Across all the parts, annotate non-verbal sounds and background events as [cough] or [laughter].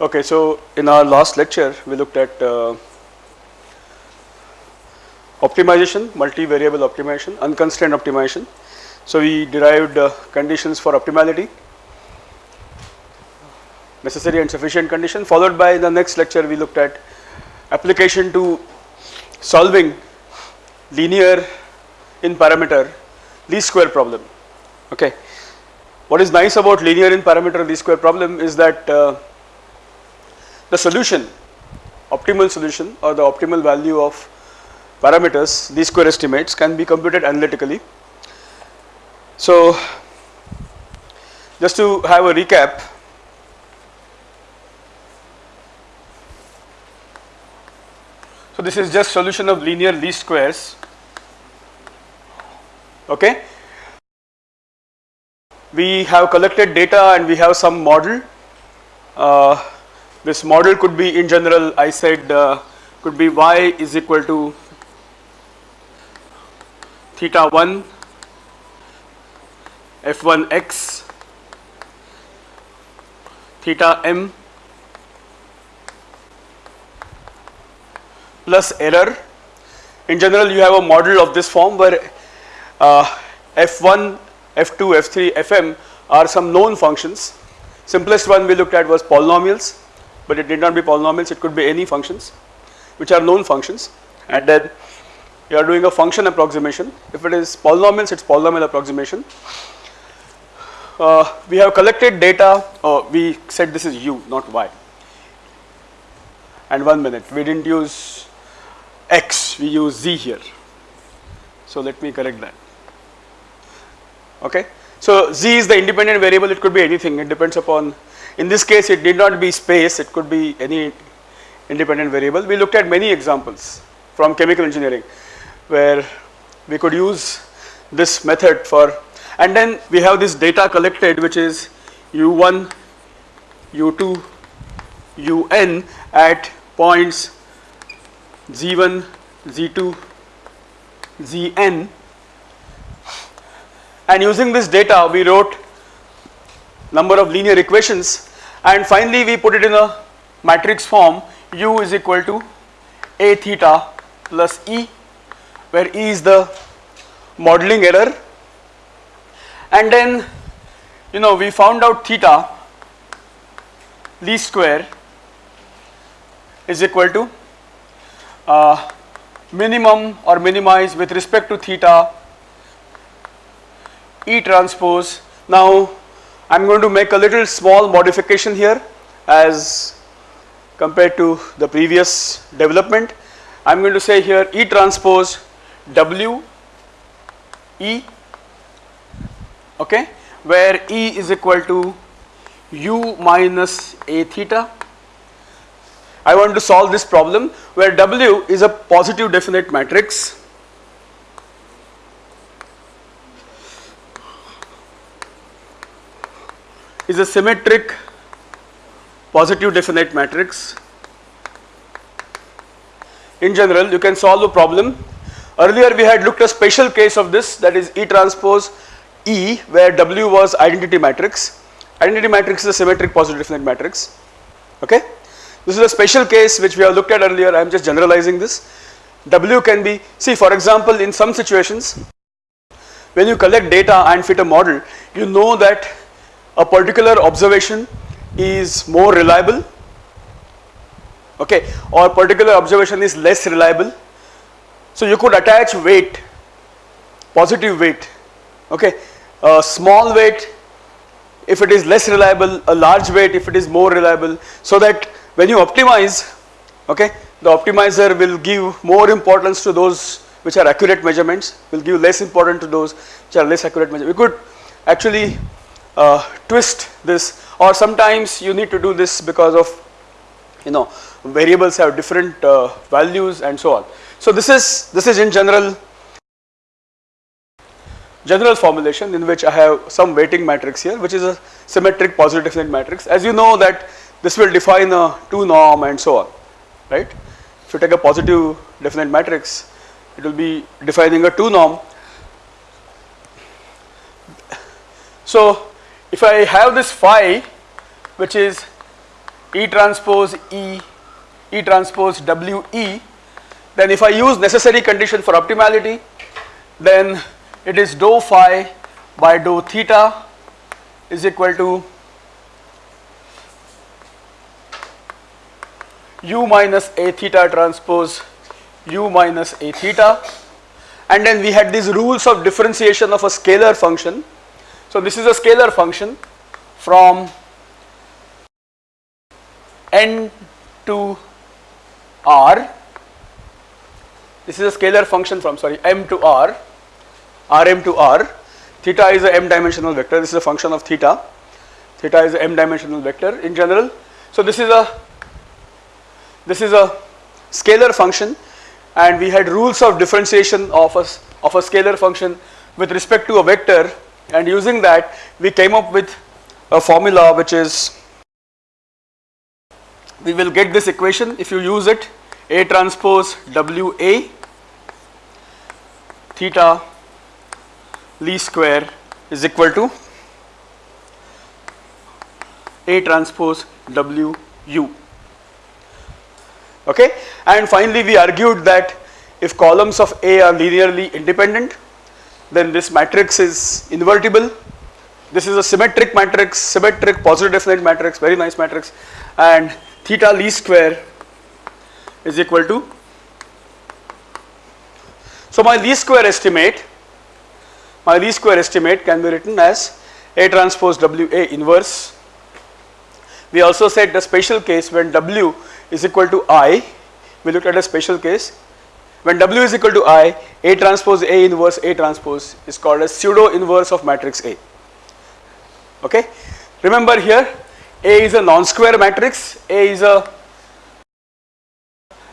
Okay, so in our last lecture we looked at uh, optimization, multivariable optimization, unconstrained optimization. So we derived uh, conditions for optimality, necessary and sufficient condition followed by the next lecture we looked at application to solving linear in parameter least square problem. Okay. What is nice about linear in parameter least square problem is that uh, the solution optimal solution or the optimal value of parameters least square estimates can be computed analytically. So just to have a recap so this is just solution of linear least squares. Okay? We have collected data and we have some model. Uh, this model could be in general I said uh, could be y is equal to theta 1 f1 x theta m plus error. In general you have a model of this form where uh, f1 f2 f3 fm are some known functions. Simplest one we looked at was polynomials but it did not be polynomials it could be any functions which are known functions. And then you are doing a function approximation. If it is polynomials it is polynomial approximation. Uh, we have collected data we said this is u not y. And one minute we did not use x we use z here. So let me correct that. Okay. So z is the independent variable it could be anything it depends upon in this case it need not be space it could be any independent variable. We looked at many examples from chemical engineering where we could use this method for and then we have this data collected which is u1, u2, un at points z1, z2, zn and using this data we wrote number of linear equations and finally we put it in a matrix form u is equal to a theta plus e where e is the modeling error and then you know we found out theta least square is equal to uh, minimum or minimize with respect to theta E transpose. Now I am going to make a little small modification here as compared to the previous development. I am going to say here E transpose W E okay where E is equal to U minus A theta. I want to solve this problem where W is a positive definite matrix is a symmetric positive definite matrix. In general you can solve the problem. Earlier we had looked a special case of this that is E transpose E where W was identity matrix. Identity matrix is a symmetric positive definite matrix. Okay. This is a special case which we have looked at earlier I am just generalizing this. W can be see for example in some situations when you collect data and fit a model you know that a particular observation is more reliable okay or particular observation is less reliable. So you could attach weight positive weight okay a small weight if it is less reliable a large weight if it is more reliable so that when you optimize okay the optimizer will give more importance to those which are accurate measurements will give less importance to those which are less accurate measurements. We could actually uh, twist this or sometimes you need to do this because of you know variables have different uh, values and so on. So this is this is in general general formulation in which I have some weighting matrix here which is a symmetric positive definite matrix as you know that this will define a 2 norm and so on right. If you take a positive definite matrix it will be defining a 2 norm. So if I have this phi which is E transpose E, E transpose WE, then if I use necessary condition for optimality, then it is dou phi by dou theta is equal to u minus a theta transpose u minus a theta and then we had these rules of differentiation of a scalar function. So this is a scalar function from n to r. This is a scalar function from sorry m to r rm to r. Theta is a m dimensional vector. This is a function of theta. Theta is a m dimensional vector in general. So this is a this is a scalar function and we had rules of differentiation of a, of a scalar function with respect to a vector and using that we came up with a formula which is we will get this equation. If you use it A transpose WA theta least square is equal to A transpose WU okay? And finally we argued that if columns of A are linearly independent then this matrix is invertible this is a symmetric matrix symmetric positive definite matrix very nice matrix and theta least square is equal to so my least square estimate my least square estimate can be written as A transpose WA inverse we also said the special case when W is equal to I, we looked at a special case. When W is equal to I, A transpose A inverse A transpose is called as pseudo inverse of matrix A. Okay. Remember here A is a non-square matrix, A is a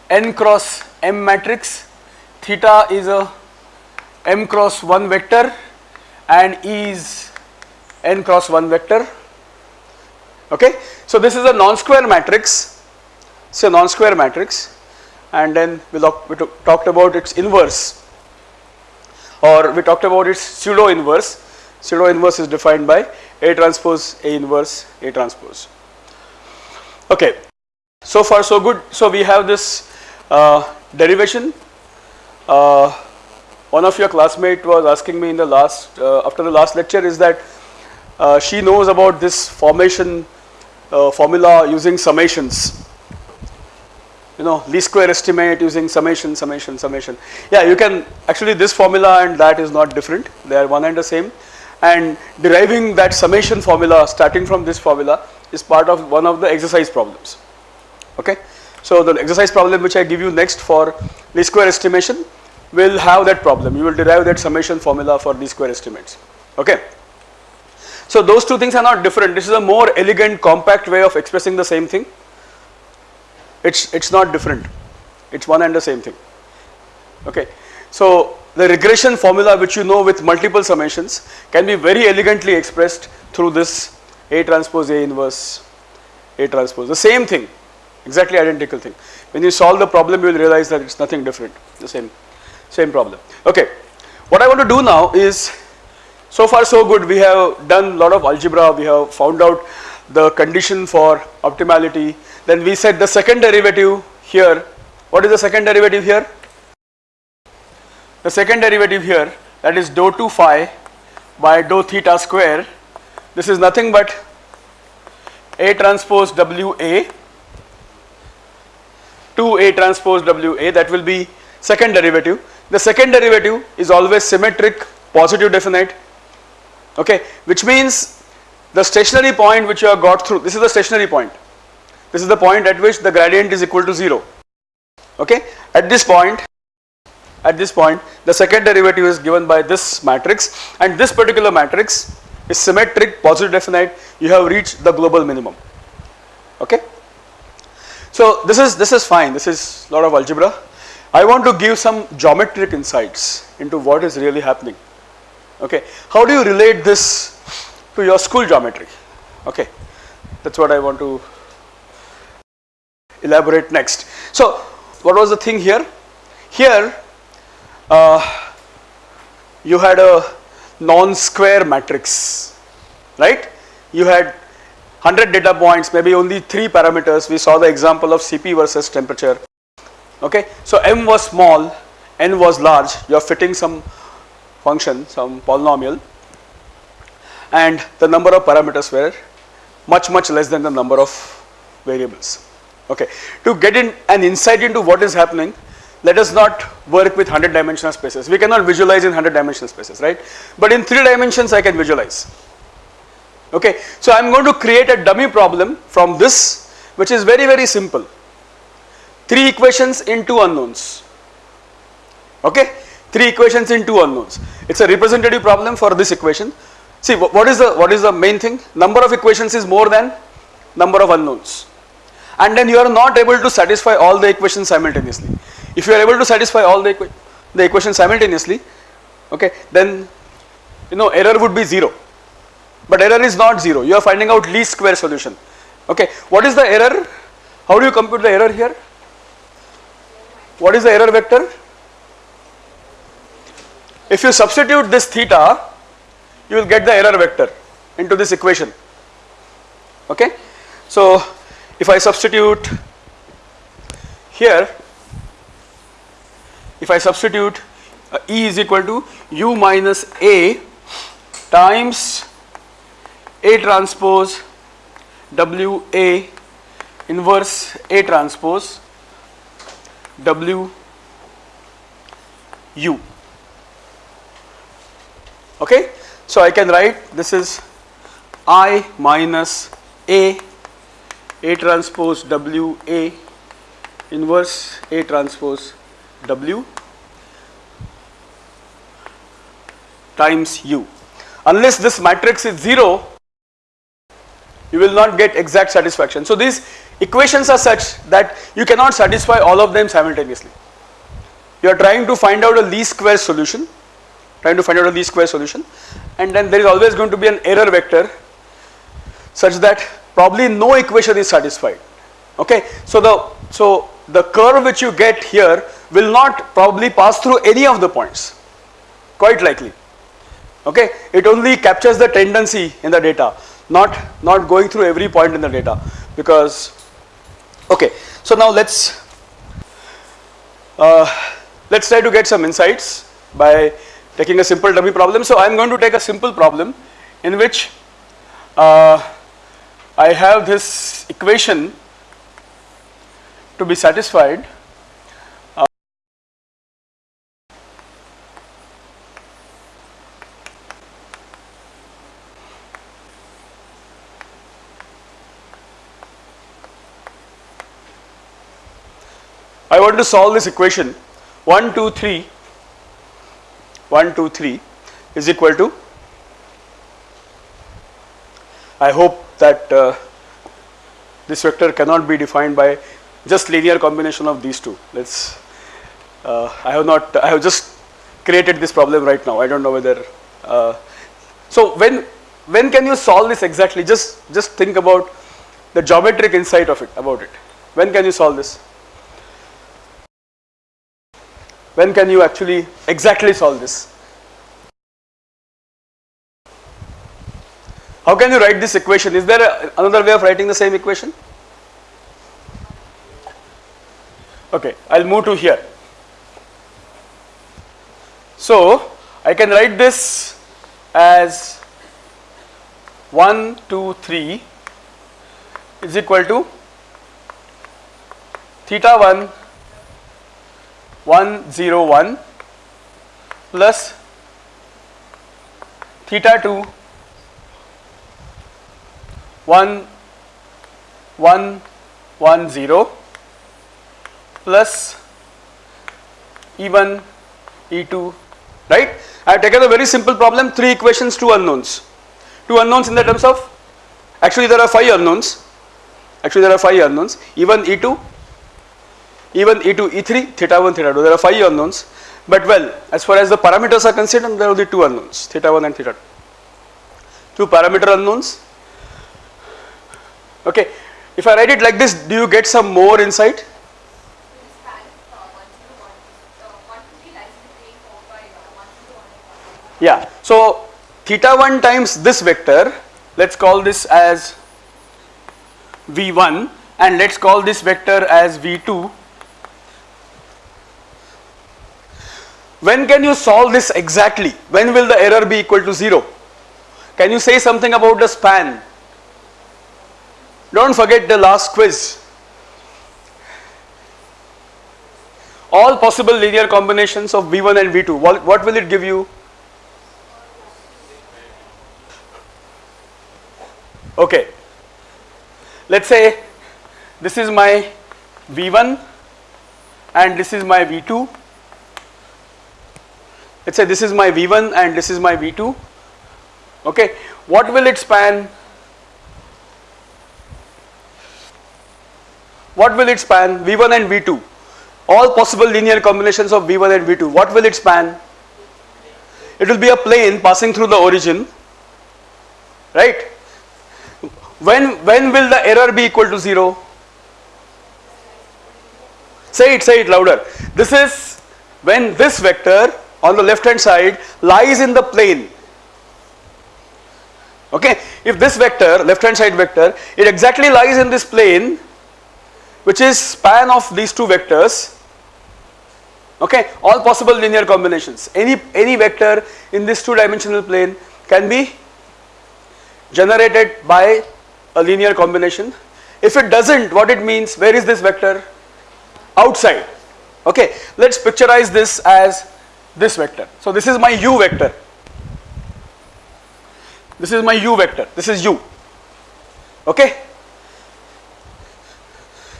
n cross m matrix, theta is a m cross 1 vector and E is n cross 1 vector. Okay. So, this is a non-square matrix it's a non-square matrix and then we, we talked about its inverse or we talked about its pseudo inverse. Pseudo inverse is defined by A transpose A inverse A transpose. Okay. So far so good. So we have this uh, derivation. Uh, one of your classmate was asking me in the last uh, after the last lecture is that uh, she knows about this formation uh, formula using summations you know least square estimate using summation summation summation. Yeah you can actually this formula and that is not different. They are one and the same. And deriving that summation formula starting from this formula is part of one of the exercise problems. Okay? So the exercise problem which i give you next for least square estimation will have that problem. You will derive that summation formula for least square estimates. Okay? So those two things are not different. This is a more elegant compact way of expressing the same thing it's it's not different. It's one and the same thing. Okay. So the regression formula which you know with multiple summations can be very elegantly expressed through this A transpose A inverse A transpose. The same thing. Exactly identical thing. When you solve the problem you will realize that it's nothing different. The same same problem. Okay. What I want to do now is so far so good. We have done a lot of algebra. We have found out the condition for optimality then we said the second derivative here, what is the second derivative here? The second derivative here that is dou 2 phi by dou theta square. This is nothing but A transpose WA 2A transpose WA that will be second derivative. The second derivative is always symmetric positive definite okay which means the stationary point which you have got through this is the stationary point this is the point at which the gradient is equal to 0 okay? At this point at this point the second derivative is given by this matrix and this particular matrix is symmetric positive definite. You have reached the global minimum. Okay? So this is this is fine. This is a lot of algebra. I want to give some geometric insights into what is really happening. Okay? How do you relate this to your school geometry? Okay? That's what I want to elaborate next. So what was the thing here? Here uh, you had a non-square matrix, right? You had 100 data points, maybe only 3 parameters. We saw the example of CP versus temperature. Okay, so m was small, n was large, you are fitting some function, some polynomial and the number of parameters were much much less than the number of variables. Okay, to get in an insight into what is happening, let us not work with 100 dimensional spaces. We cannot visualize in 100 dimensional spaces, right? But in 3 dimensions I can visualize. Okay, so I am going to create a dummy problem from this which is very very simple. 3 equations in 2 unknowns. Okay, 3 equations in 2 unknowns. It is a representative problem for this equation. See what is the what is the main thing? Number of equations is more than number of unknowns and then you are not able to satisfy all the equations simultaneously. If you are able to satisfy all the, equa the equations simultaneously, okay, then you know error would be 0, but error is not 0, you are finding out least square solution. Okay, what is the error? How do you compute the error here? What is the error vector? If you substitute this theta, you will get the error vector into this equation. Okay, so if I substitute here, if I substitute uh, E is equal to U minus A times A transpose W A inverse A transpose W U. Okay. So, I can write this is I minus A a transpose W A inverse A transpose W times U. Unless this matrix is 0, you will not get exact satisfaction. So, these equations are such that you cannot satisfy all of them simultaneously. You are trying to find out a least square solution, trying to find out a least square solution and then there is always going to be an error vector such that probably no equation is satisfied. Okay? So the so the curve which you get here will not probably pass through any of the points. Quite likely. Okay? It only captures the tendency in the data not not going through every point in the data. Because okay. So now let's uh, let's try to get some insights by taking a simple dummy problem. So i am going to take a simple problem in which uh, I have this equation to be satisfied. I want to solve this equation. 1 2 3 1 2 3 is equal to I hope that uh, this vector cannot be defined by just linear combination of these two. Let's. Uh, I have not. I have just created this problem right now. I don't know whether. Uh, so when when can you solve this exactly? Just just think about the geometric insight of it about it. When can you solve this? When can you actually exactly solve this? How can you write this equation? Is there a, another way of writing the same equation? Okay, I will move to here. So, I can write this as 1, 2, 3 is equal to theta 1 1 0 1 plus theta 2 1 1 1 0 plus E1 E2 right. I have taken a very simple problem 3 equations 2 unknowns. 2 unknowns in the terms of actually there are 5 unknowns. Actually there are 5 unknowns. E1 E2 E1 E2 E3 theta 1 theta 2 there are 5 unknowns. But well as far as the parameters are concerned there are only 2 unknowns theta 1 and theta 2 two parameter unknowns Okay. If I write it like this, do you get some more insight? Yeah. So, theta 1 times this vector, let us call this as v1 and let's call this vector as v2 when can you solve this exactly when will the error be equal to 0 can you say something about the span don't forget the last quiz. All possible linear combinations of v1 and v2 what, will it give you? Okay. Let's say this is my v1 and this is my v2 let's say this is my v1 and this is my v2 okay. What will it span what will it span v1 and v2 all possible linear combinations of v1 and v2 what will it span it will be a plane passing through the origin right when, when will the error be equal to 0? Say it, say it louder. This is when this vector on the left hand side lies in the plane. Okay, if this vector, left hand side vector, it exactly lies in this plane which is span of these two vectors. Okay, all possible linear combinations. Any, any vector in this two dimensional plane can be generated by a linear combination. If it doesn't what it means where is this vector? Outside. Okay, let us picturize this as this vector. So this is my u vector. This is my u vector. This is u. Okay.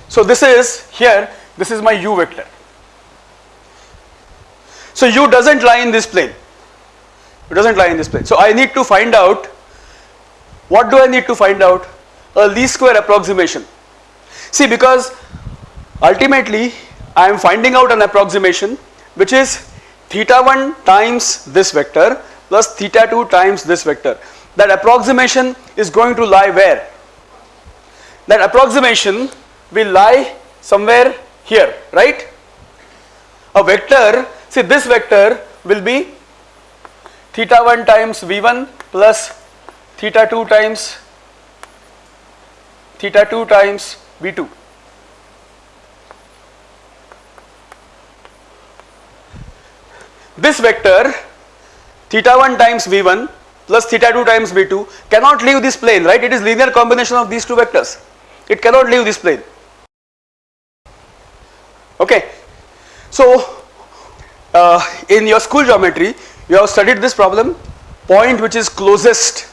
So this is here this is my u vector. So u doesn't lie in this plane. It doesn't lie in this plane. So I need to find out what do I need to find out? a least square approximation. See because ultimately I am finding out an approximation which is theta 1 times this vector plus theta 2 times this vector. That approximation is going to lie where? That approximation will lie somewhere here, right? A vector, see this vector will be theta 1 times v1 plus theta 2 times theta 2 times V2. This vector theta 1 times V1 plus theta 2 times V2 cannot leave this plane right it is linear combination of these two vectors it cannot leave this plane okay. So uh, in your school geometry you have studied this problem point which is closest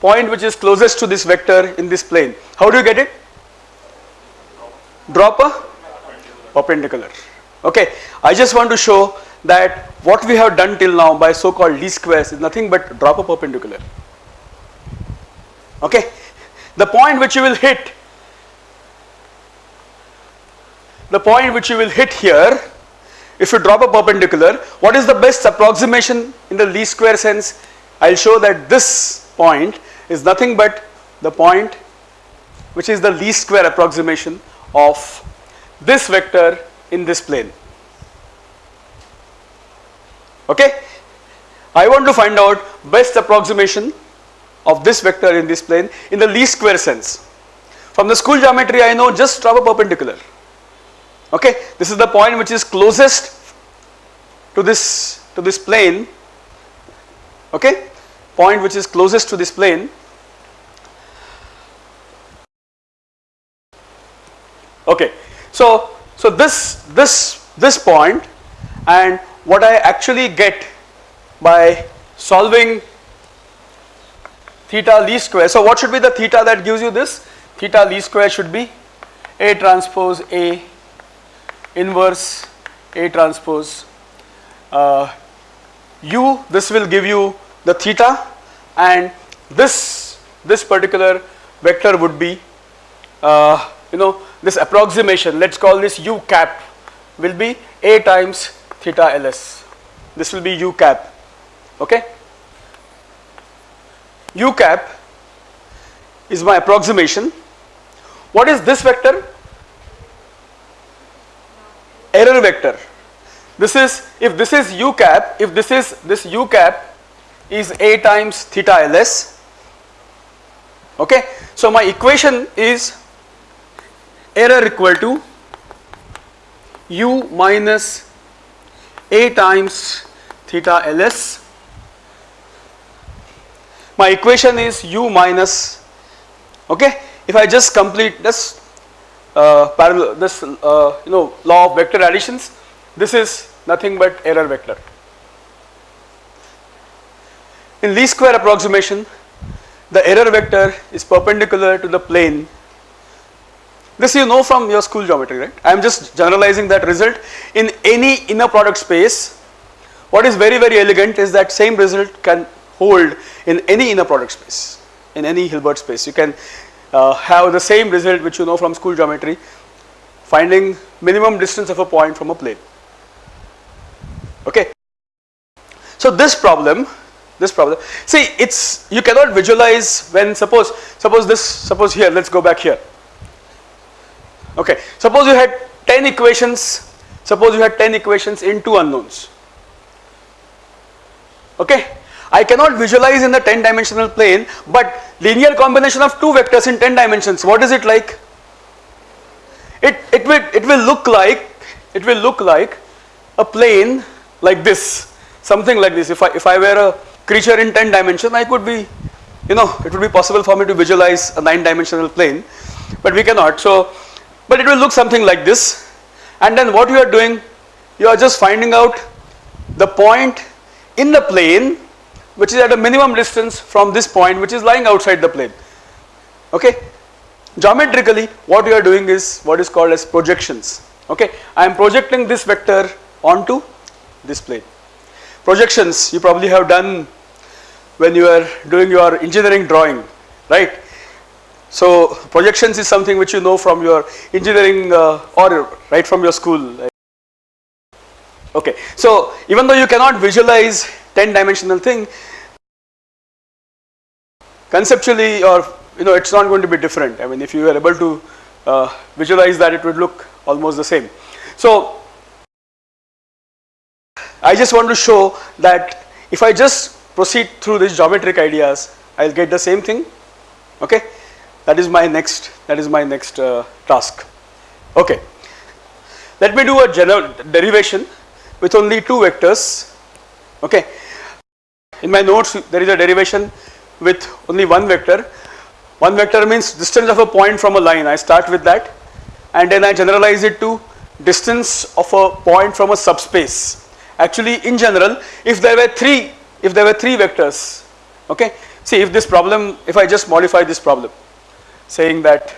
point which is closest to this vector in this plane. How do you get it? Drop a perpendicular. Okay, I just want to show that what we have done till now by so called least squares is nothing but drop a perpendicular. Okay, the point which you will hit, the point which you will hit here if you drop a perpendicular, what is the best approximation in the least square sense? I will show that this point is nothing but the point which is the least square approximation of this vector in this plane. Okay. I want to find out best approximation of this vector in this plane in the least square sense. From the school geometry I know just drop a perpendicular. Okay. This is the point which is closest to this to this plane. Okay point which is closest to this plane. Okay so so this this this point and what I actually get by solving theta least square. So what should be the theta that gives you this? Theta least square should be a transpose a inverse a transpose. Uh, u this will give you the theta and this this particular vector would be uh, you know this approximation let us call this u cap will be a times theta ls. This will be u cap okay? U cap is my approximation. What is this vector error vector this is if this is u cap if this is this u cap is a times theta ls okay. So my equation is error equal to u minus a times theta ls. My equation is u minus okay. If I just complete this parallel this uh, you know law of vector additions this is nothing but error vector. In least square approximation the error vector is perpendicular to the plane. This you know from your school geometry right? I am just generalizing that result. In any inner product space what is very very elegant is that same result can hold in any inner product space in any Hilbert space. You can uh, Uh, have the same result which you know from school geometry finding minimum distance of a point from a plane. Okay. So this problem this problem see it's you cannot visualize when suppose suppose this suppose here let us go back here. Okay? Suppose you had 10 equations suppose you had 10 equations in two unknowns. Okay I cannot visualize in the 10 dimensional plane but linear combination of two vectors in 10 dimensions what is it like? It it will it will look like it will look like a plane like this something like this. If I if I were a creature in 10 dimension I could be you know it would be possible for me to visualize a 9 dimensional plane but we cannot. So but it will look something like this. And then what you are doing you are just finding out the point in the plane which is at a minimum distance from this point which is lying outside the plane. Okay? Geometrically what you are doing is what is called as projections. Okay? I am projecting this vector onto this plane. Projections you probably have done when you are doing your engineering drawing right? So projections is something which you know from your engineering uh, or right from your school. Okay? So even though you cannot visualize 10 dimensional thing conceptually or you know it is not going to be different I mean if you are able to uh, visualize that it would look almost the same. So I just want to show that if I just proceed through these geometric ideas I will get the same thing okay that is my next that is my next uh, task okay. Let me do a general derivation with only two vectors okay in my notes there is a derivation with only one vector. One vector means distance of a point from a line I start with that and then I generalize it to distance of a point from a subspace. Actually in general if there were 3 if there were 3 vectors okay see if this problem if I just modify this problem saying that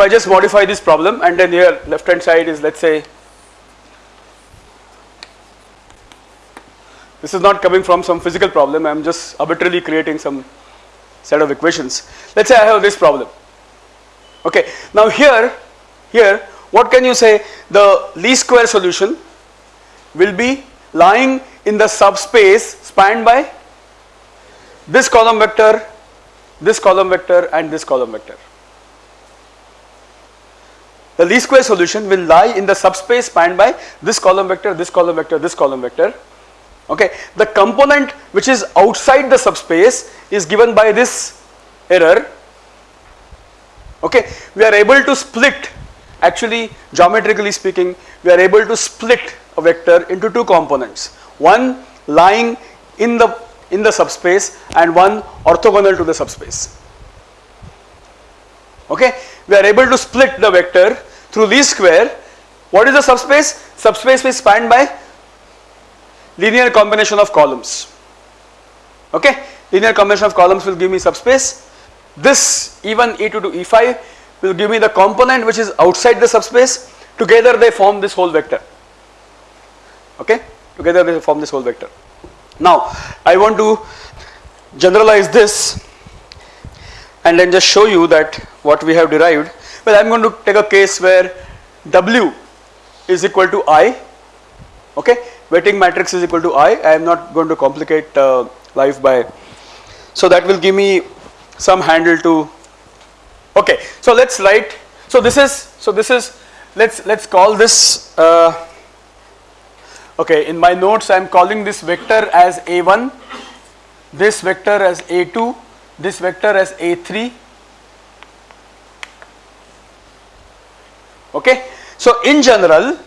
If I just modify this problem and then here left hand side is let us say this is not coming from some physical problem I am just arbitrarily creating some set of equations. Let us say I have this problem okay. Now here here what can you say the least square solution will be lying in the subspace spanned by this column vector this column vector and this column vector the least square solution will lie in the subspace spanned by this column vector, this column vector, this column vector. Okay. The component which is outside the subspace is given by this error. Okay. We are able to split actually geometrically speaking we are able to split a vector into two components. One lying in the in the subspace and one orthogonal to the subspace. Okay. We are able to split the vector through least square what is the subspace? Subspace is spanned by linear combination of columns. Okay? Linear combination of columns will give me subspace. This e1 e2 to e5 will give me the component which is outside the subspace. Together they form this whole vector. Okay? Together they form this whole vector. Now I want to generalize this and then just show you that what we have derived well, I am going to take a case where W is equal to I, okay, weighting matrix is equal to I. I am not going to complicate uh, life by, so that will give me some handle to Okay, so let's write. So this is so this is let's let's call this. Uh, okay, in my notes I am calling this vector as a1, this vector as a2, this vector as a3. Okay, so in general,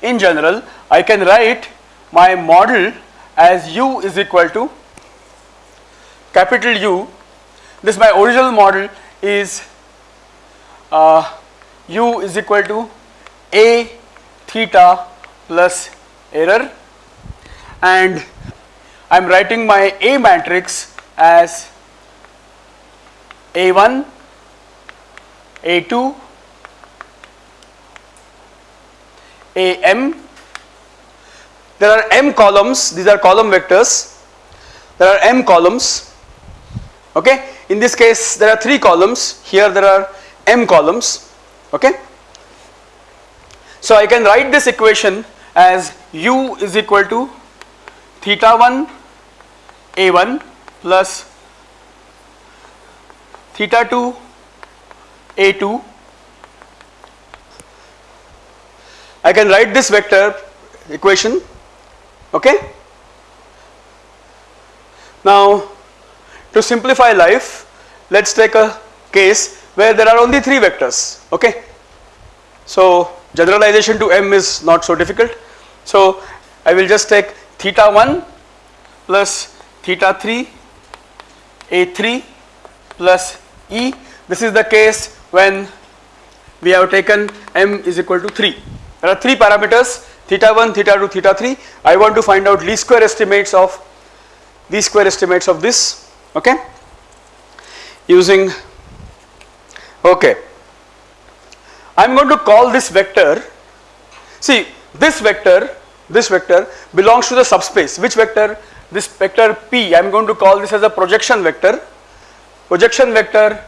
in general, I can write my model as u is equal to capital U. This my original model is uh, u is equal to a theta plus error. And I am writing my A matrix as A1, A2, AM. There are m columns, these are column vectors. There are m columns. Okay. In this case, there are three columns. Here there are m columns. Okay. So I can write this equation as u is equal to theta 1 a1 plus theta 2 a2 I can write this vector equation okay? Now to simplify life let us take a case where there are only 3 vectors okay? So generalization to m is not so difficult. So I will just take theta 1 plus theta 3 a3 plus e. This is the case when we have taken m is equal to 3 there are 3 parameters theta 1 theta 2 theta 3 I want to find out least square estimates of least square estimates of this okay? Using okay. I am going to call this vector see this vector this vector belongs to the subspace. Which vector? This vector p. I am going to call this as a projection vector. Projection vector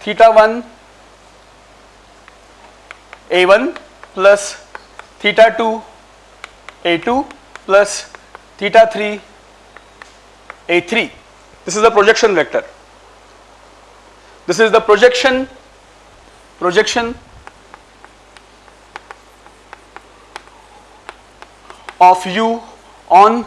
theta 1 a1 plus theta 2 a2 plus theta 3 a3 this is the projection vector. This is the projection projection of u on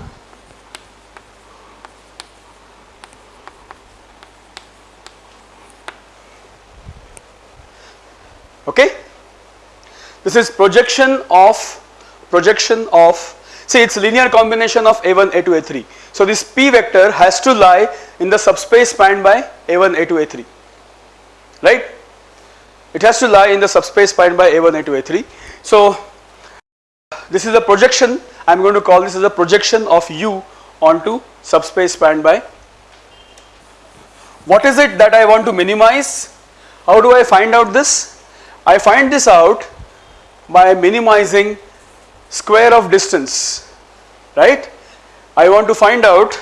okay? This is projection of projection of see it's linear combination of a1 a2 a3 so this p vector has to lie in the subspace spanned by a1 a2 a3 right? It has to lie in the subspace spanned by a1 a2 a3 so this is a projection. I am going to call this as a projection of u onto subspace spanned by. What is it that I want to minimize? How do I find out this I find this out by minimizing square of distance right? I want to find out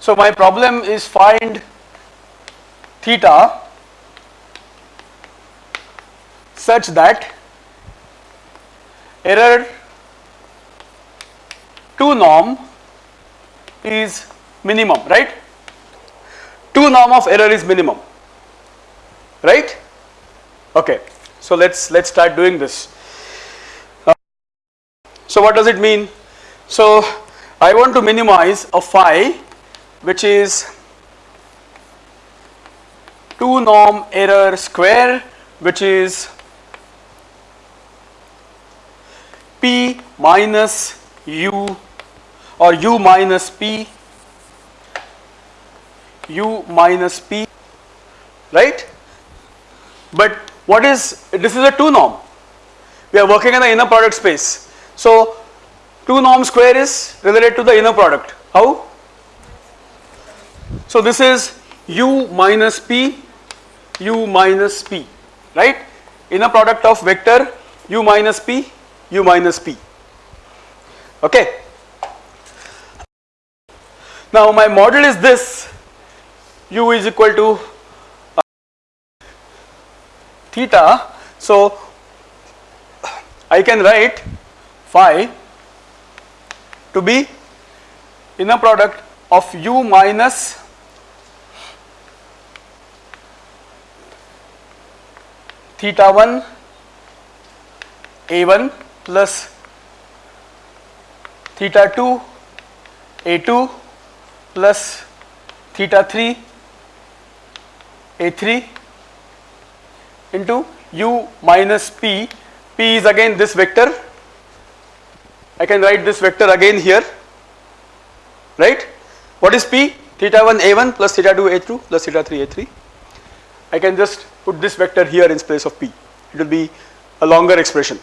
so my problem is find theta such that error 2 norm is minimum right? 2 norm of error is minimum right okay so let's let's start doing this. Uh, so what does it mean? So I want to minimize a phi which is 2 norm error square which is p minus u or u minus p u minus p right? But what is this is a 2 norm. We are working in the inner product space. So 2 norm square is related to the inner product. How? So this is u minus p u minus p right? Inner product of vector u minus p u minus p. Okay. Now my model is this. U is equal to theta. So, I can write phi to be inner product of u minus theta 1 a 1 plus theta 2 a 2 plus theta 3 a3 into u minus p. P is again this vector. I can write this vector again here. Right? What is p? Theta 1 a1 plus theta 2 a2 plus theta 3 a3 I can just put this vector here in place of p. It will be a longer expression.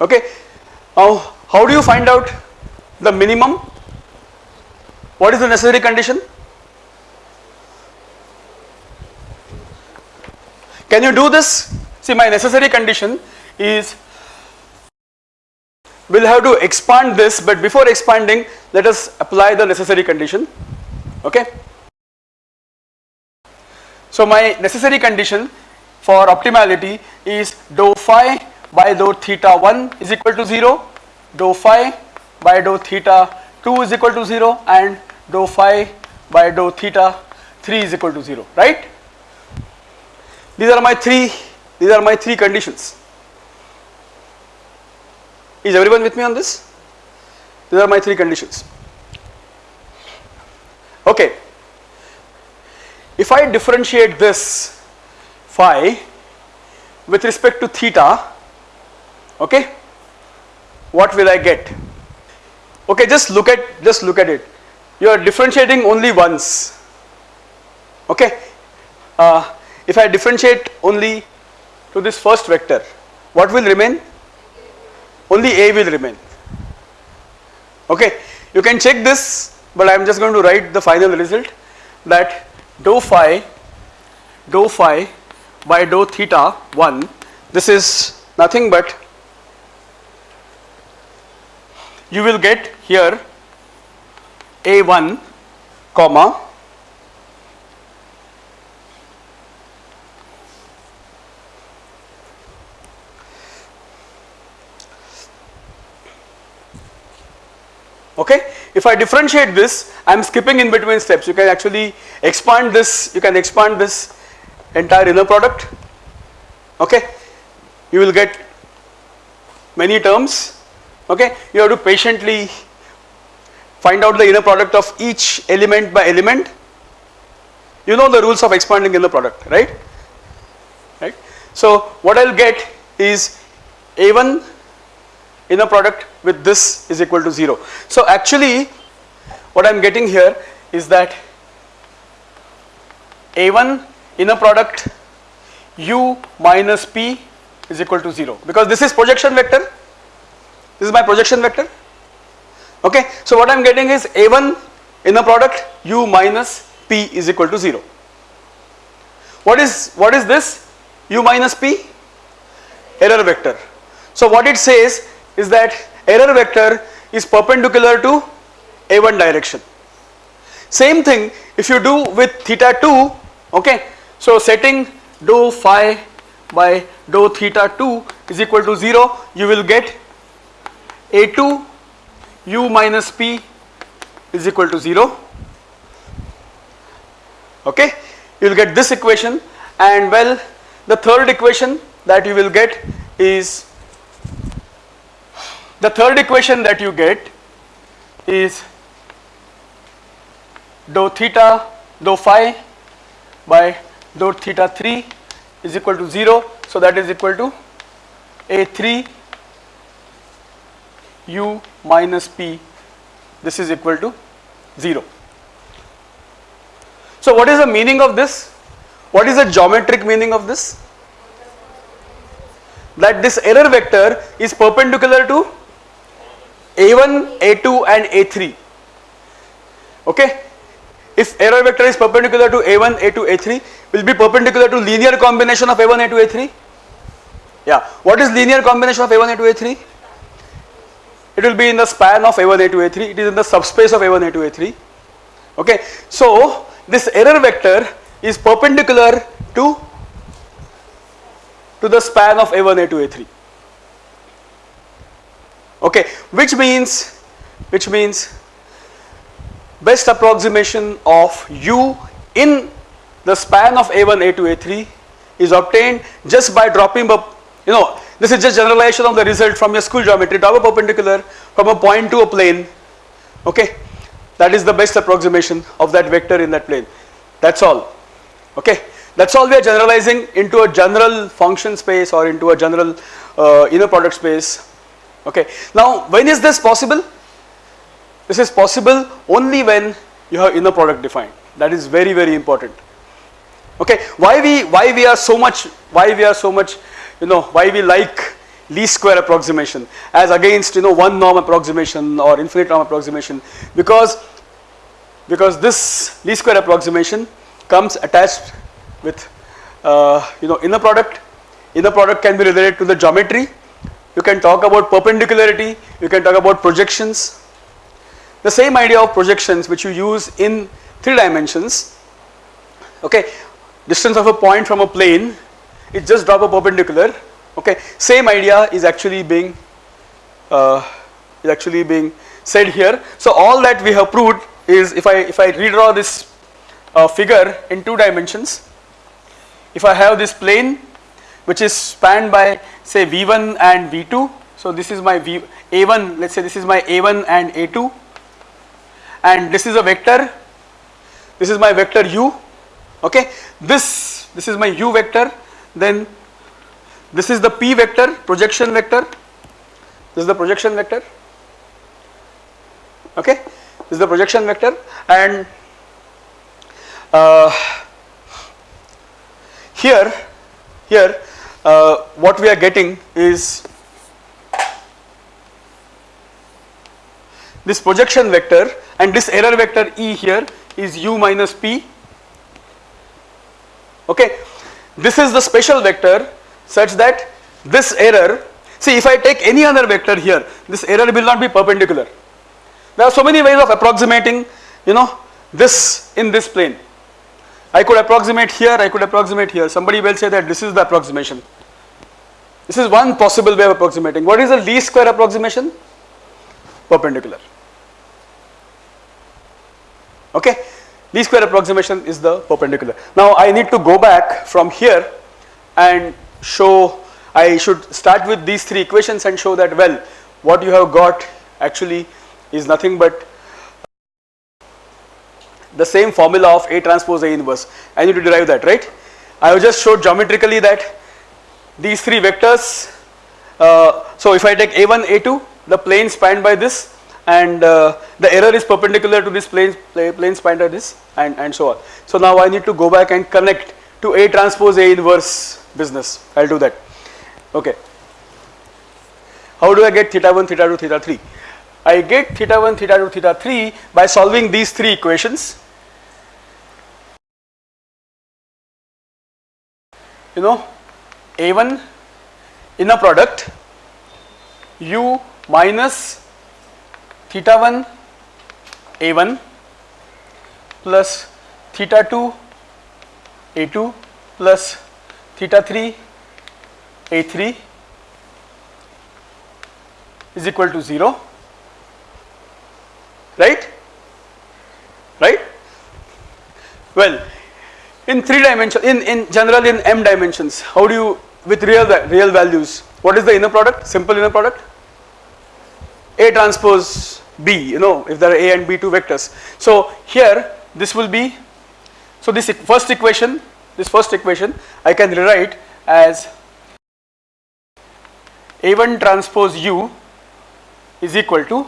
Okay? Now how do you find out the minimum? What is the necessary condition can you do this see my necessary condition is we'll have to expand this but before expanding let us apply the necessary condition okay so my necessary condition for optimality is dou phi by dou theta 1 is equal to 0, dou phi by dou theta 2 is equal to 0 and dou phi by dou theta 3 is equal to 0, right? These are my three, these are my three conditions. Is everyone with me on this? These are my three conditions. Okay. If I differentiate this phi with respect to theta okay what will I get okay just look at just look at it you are differentiating only once okay uh, if I differentiate only to this first vector what will remain? Only A will remain. Okay you can check this but I am just going to write the final result that dou phi dou phi by dou theta 1 this is nothing but you will get here a1 comma okay? If I differentiate this I am skipping in between steps. You can actually expand this you can expand this entire inner product. Okay? You will get many terms. Okay? You have to patiently find out the inner product of each element by element. You know the rules of expanding inner product right? Right? So what i'll get is a1 inner product with this is equal to 0 so actually what i'm getting here is that a1 inner product u minus p is equal to 0 because this is projection vector. This is my projection vector. Okay? So what I am getting is a1 inner product u minus p is equal to 0 what is what is this? U minus p? Error vector. So what it says is that error vector is perpendicular to a1 direction. Same thing if you do with theta 2 okay? So setting dou phi by dou theta 2 is equal to 0 you will get a2 u minus p is equal to 0 okay? You will get this equation and well the third equation that you will get is the third equation that you get is dou theta dou phi by dou theta 3 is equal to 0 so that is equal to a3 u minus p this is equal to 0. So what is the meaning of this? What is the geometric meaning of this? That this error vector is perpendicular to a1, a2 and a3 okay. If error vector is perpendicular to a1, a2, a3 will be perpendicular to linear combination of a1, a2, a3 yeah. What is linear combination of a1, a2, a3? it will be in the span of A1, A2, A3, it is in the subspace of A1, A2, A3. Okay. So, this error vector is perpendicular to, to the span of A1, A2, A3. Okay, which means, which means best approximation of u in the span of A1, A2, A3 is obtained just by dropping a, you know, this is just generalization of the result from your school geometry, drop a perpendicular from a point to a plane, okay. That is the best approximation of that vector in that plane. That's all, okay. That's all we are generalizing into a general function space or into a general uh, inner product space, okay. Now, when is this possible? This is possible only when you have inner product defined. That is very, very important okay why we why we are so much why we are so much you know why we like least square approximation as against you know one norm approximation or infinite norm approximation because because this least square approximation comes attached with uh, you know inner product inner product can be related to the geometry you can talk about perpendicularity you can talk about projections. The same idea of projections which you use in three dimensions. Okay distance of a point from a plane it just drop a perpendicular. Okay same idea is actually being uh, is actually being said here. So all that we have proved is if I if I redraw this uh, figure in two dimensions if I have this plane which is spanned by say v1 and v2 so this is my v a1 let's say this is my a1 and a2 and this is a vector. This is my vector u okay? This this is my u vector. Then this is the p vector projection vector. This is the projection vector okay? This is the projection vector. And uh, here here uh, what we are getting is this projection vector and this error vector e here is u minus p okay. This is the special vector such that this error, see if I take any other vector here, this error will not be perpendicular. There are so many ways of approximating, you know, this in this plane. I could approximate here, I could approximate here. Somebody will say that this is the approximation. This is one possible way of approximating. What is the least square approximation? Perpendicular. Okay least square approximation is the perpendicular. Now I need to go back from here and show I should start with these three equations and show that well what you have got actually is nothing but the same formula of A transpose A inverse. I need to derive that right. I have just showed geometrically that these three vectors uh, so if I take A1 A2 the plane spanned by this and uh, the error is perpendicular to this plane, plane spanned by this and, and so on. So now I need to go back and connect to A transpose A inverse business, I will do that, okay. How do I get theta 1, theta 2, theta 3? I get theta 1, theta 2, theta 3 by solving these three equations. You know A1 inner product u minus theta 1 a1 plus theta 2 a2 plus theta 3 a3 is equal to 0 right? Right? Well in three dimension in in general in m dimensions how do you with real real values what is the inner product? Simple inner product? A transpose B you know if there are A and B two vectors. So here this will be so this first equation this first equation I can rewrite as A1 transpose U is equal to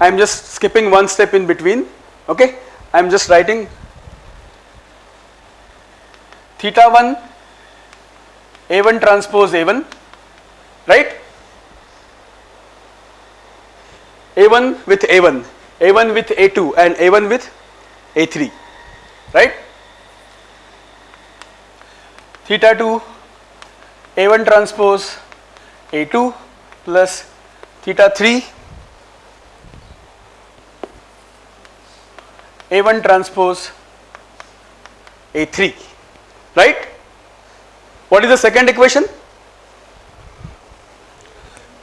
I am just skipping one step in between okay? I am just writing theta 1 A1 transpose A1 right A1 with A1, A1 with A2 and A1 with A3 right. Theta 2 A1 transpose A2 plus theta 3 A1 transpose A3 right. What is the second equation?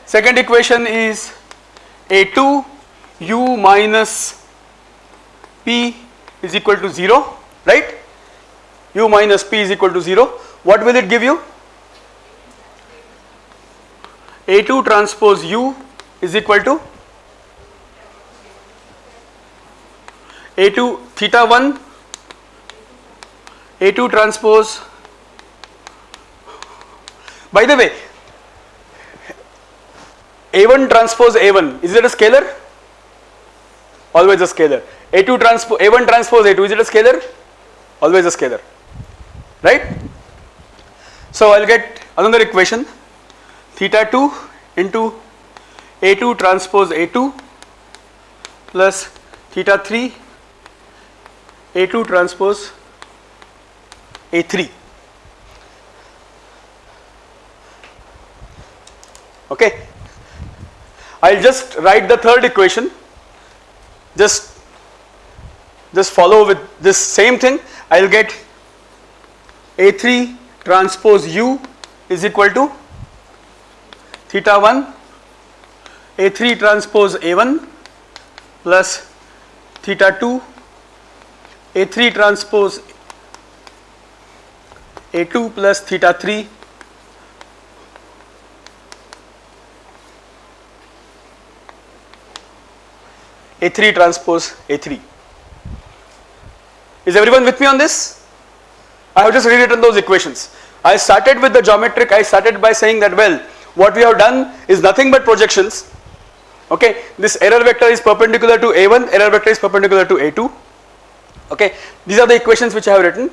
Second equation is a2 u minus p is equal to 0 right u minus p is equal to 0 what will it give you a2 transpose u is equal to a2 theta 1 a2 transpose. By the way a1 transpose a1 is it a scalar? Always a scalar. A2 transpose a1 transpose a2 is it a scalar? Always a scalar. Right? So i'll get another equation. Theta 2 into a2 transpose a2 plus theta 3 a2 transpose a3 okay. I'll just write the third equation. Just just follow with this same thing. I'll get A3 transpose U is equal to theta 1 A3 transpose A1 plus theta 2 A3 transpose A2 plus theta 3 A3 transpose A3. Is everyone with me on this? I have just rewritten those equations. I started with the geometric, I started by saying that well, what we have done is nothing but projections. Okay, this error vector is perpendicular to A1, error vector is perpendicular to A2. Okay, these are the equations which I have written.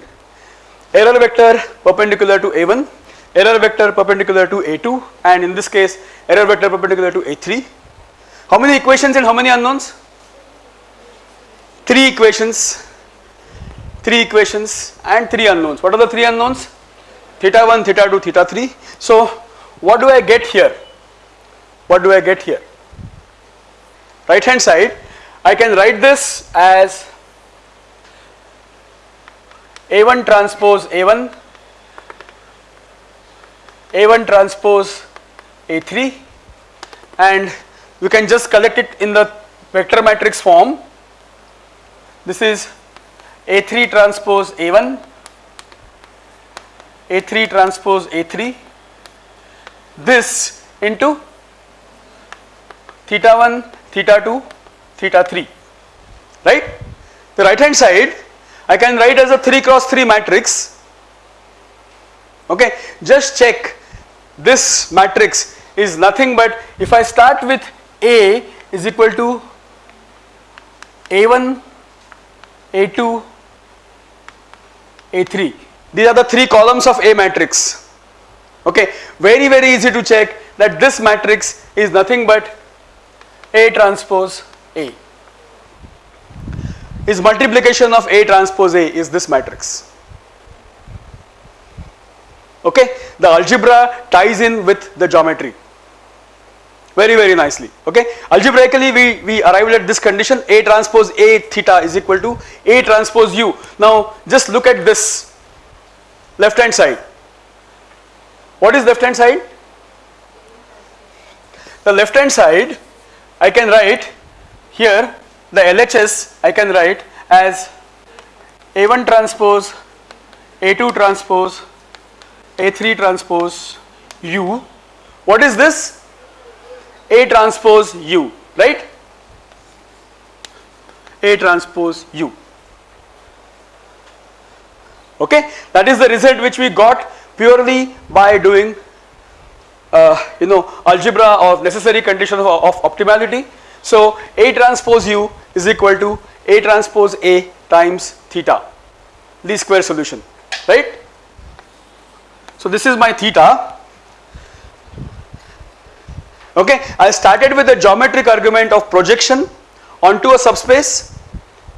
Error vector perpendicular to A1, error vector perpendicular to A2 and in this case error vector perpendicular to A3. How many equations and how many unknowns? three equations, three equations and three unknowns. What are the three unknowns? Theta 1, theta 2, theta 3. So, what do I get here? What do I get here? Right hand side, I can write this as A1 transpose A1, A1 transpose A3 and we can just collect it in the vector matrix form this is A3 transpose A1, A3 transpose A3, this into theta 1, theta 2, theta 3, right. The right hand side I can write as a 3 cross 3 matrix, okay. Just check this matrix is nothing but if I start with A is equal to A1 a2, A3. These are the three columns of A matrix. Okay, very very easy to check that this matrix is nothing but A transpose A. Is multiplication of A transpose A is this matrix. Okay, the algebra ties in with the geometry. Very very nicely okay? Algebraically we we arrived at this condition a transpose a theta is equal to a transpose u. Now just look at this left hand side. What is left hand side? The left hand side I can write here the LHS I can write as a1 transpose a2 transpose a3 transpose u what is this a transpose U, right? A transpose U. Okay, that is the result which we got purely by doing uh, you know algebra of necessary conditions of, of optimality. So A transpose U is equal to A transpose A times theta, least square solution, right? So this is my theta okay I started with the geometric argument of projection onto a subspace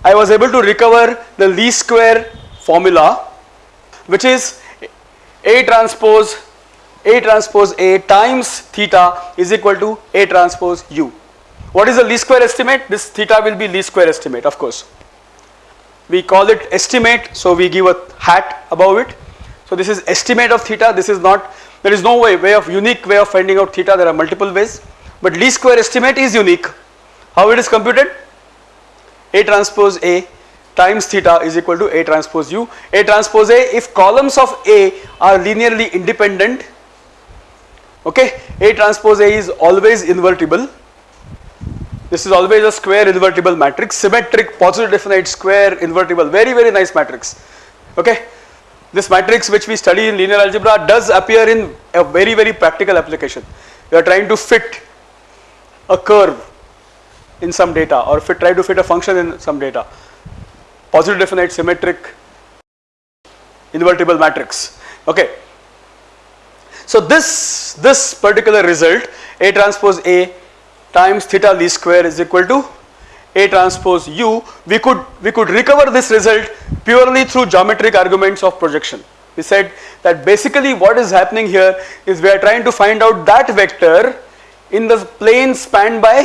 I was able to recover the least square formula which is A transpose A transpose A times theta is equal to A transpose U. What is the least square estimate? This theta will be least square estimate of course. We call it estimate so we give a hat above it. So this is estimate of theta this is not there is no way, way of unique way of finding out theta, there are multiple ways, but least square estimate is unique. How it is computed? A transpose A times theta is equal to A transpose U. A transpose A if columns of A are linearly independent okay A transpose A is always invertible this is always a square invertible matrix symmetric positive definite square invertible. Very very nice matrix. Okay? This matrix which we study in linear algebra does appear in a very very practical application. We are trying to fit a curve in some data or fit, try to fit a function in some data. Positive definite symmetric invertible matrix. Okay? So this this particular result A transpose A times theta least square is equal to A transpose U we could we could recover this result purely through geometric arguments of projection we said that basically what is happening here is we are trying to find out that vector in the plane spanned by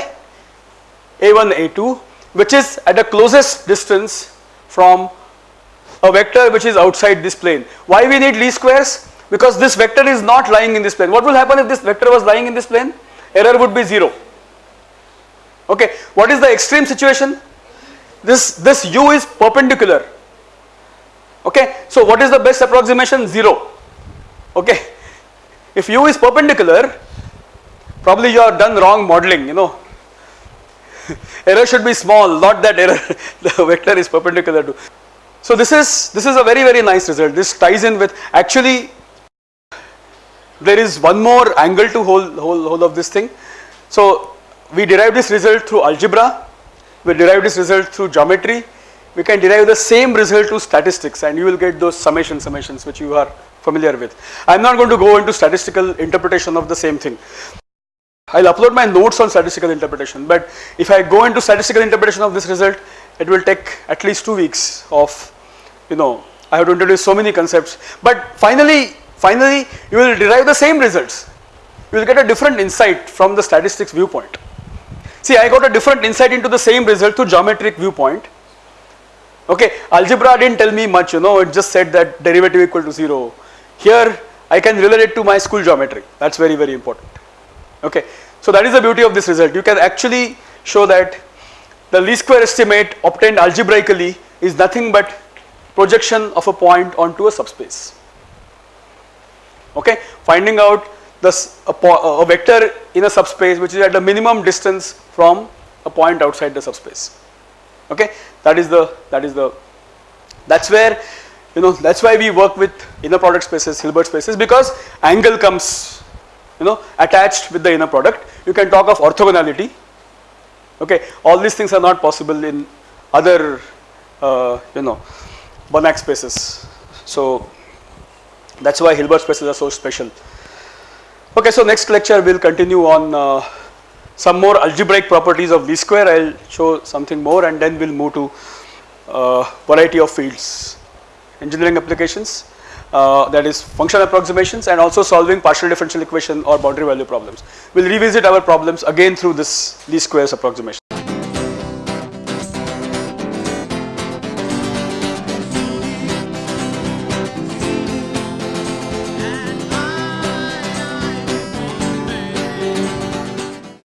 A1 A2 which is at the closest distance from a vector which is outside this plane why we need least squares because this vector is not lying in this plane. What will happen if this vector was lying in this plane? Error would be 0. Okay, what is the extreme situation? This, this u is perpendicular. Okay, so what is the best approximation? 0. Okay, if u is perpendicular, probably you have done wrong modeling, you know. [laughs] error should be small, not that error [laughs] the vector is perpendicular to. So this is this is a very very nice result. This ties in with actually there is one more angle to hold, hold, hold of this thing. So we derive this result through algebra, we derive this result through geometry, we can derive the same result to statistics and you will get those summation summations which you are familiar with. I am not going to go into statistical interpretation of the same thing. I will upload my notes on statistical interpretation but if I go into statistical interpretation of this result it will take at least 2 weeks of you know I have to introduce so many concepts. But finally finally you will derive the same results. You will get a different insight from the statistics viewpoint see I got a different insight into the same result through geometric viewpoint. Okay algebra didn't tell me much you know it just said that derivative equal to 0 here I can relate it to my school geometry. That's very very important. Okay so that is the beauty of this result. You can actually show that the least square estimate obtained algebraically is nothing but projection of a point onto a subspace. Okay finding out this a, a, vector in a subspace which is at the minimum distance from a point outside the subspace. Okay? That is the that is the that's where you know that's why we work with inner product spaces hilbert spaces because angle comes you know attached with the inner product. You can talk of orthogonality. Okay? All these things are not possible in other uh, you know Banach spaces. So that is why Hilbert spaces are so special. Okay, so next lecture we will continue on uh, some more algebraic properties of least square. I will show something more and then we will move to uh, variety of fields, engineering applications uh, that is function approximations and also solving partial differential equation or boundary value problems. We will revisit our problems again through this least squares approximation.